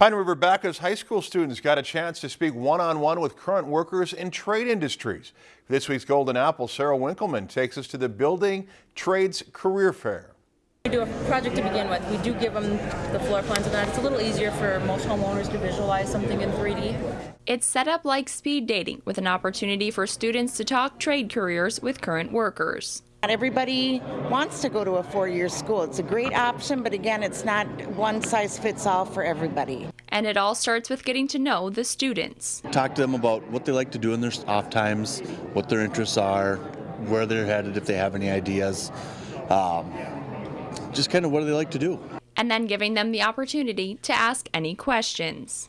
Pine River Backus High School students got a chance to speak one-on-one with current workers in trade industries. This week's Golden Apple, Sarah Winkleman takes us to the Building Trades Career Fair. We do a project to begin with. We do give them the floor plans and that. It's a little easier for most homeowners to visualize something in 3D. It's set up like speed dating with an opportunity for students to talk trade careers with current workers. Not everybody wants to go to a four-year school. It's a great option, but again, it's not one size fits all for everybody. And it all starts with getting to know the students. Talk to them about what they like to do in their off times, what their interests are, where they're headed, if they have any ideas. Um, just kind of what do they like to do. And then giving them the opportunity to ask any questions.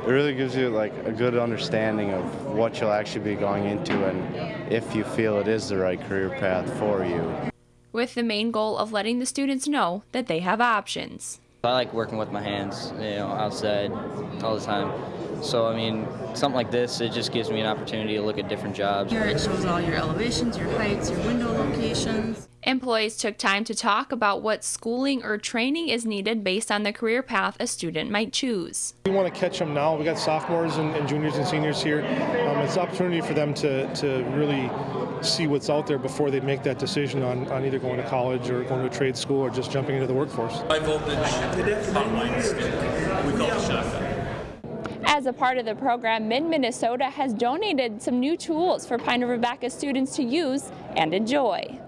It really gives you like a good understanding of what you'll actually be going into and if you feel it is the right career path for you. With the main goal of letting the students know that they have options. I like working with my hands, you know, outside all the time. So, I mean, something like this, it just gives me an opportunity to look at different jobs. Here it shows all your elevations, your heights, your window locations. Employees took time to talk about what schooling or training is needed based on the career path a student might choose. We want to catch them now. We got sophomores and, and juniors and seniors here. Um, it's an opportunity for them to, to really see what's out there before they make that decision on, on either going to college or going to a trade school or just jumping into the workforce. High voltage combine we call it shotgun. As a part of the program, Mid-Minnesota has donated some new tools for Pine River Backus students to use and enjoy.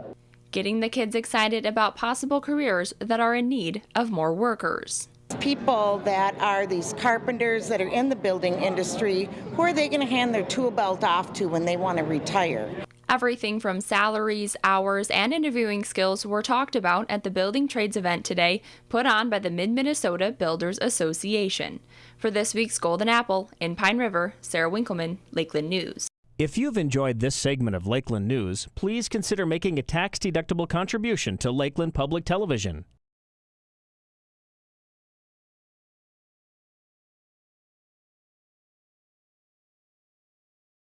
Getting the kids excited about possible careers that are in need of more workers. People that are these carpenters that are in the building industry, who are they going to hand their tool belt off to when they want to retire? Everything from salaries, hours, and interviewing skills were talked about at the Building Trades event today, put on by the Mid Minnesota Builders Association. For this week's Golden Apple in Pine River, Sarah Winkleman, Lakeland News. If you've enjoyed this segment of Lakeland News, please consider making a tax-deductible contribution to Lakeland Public Television.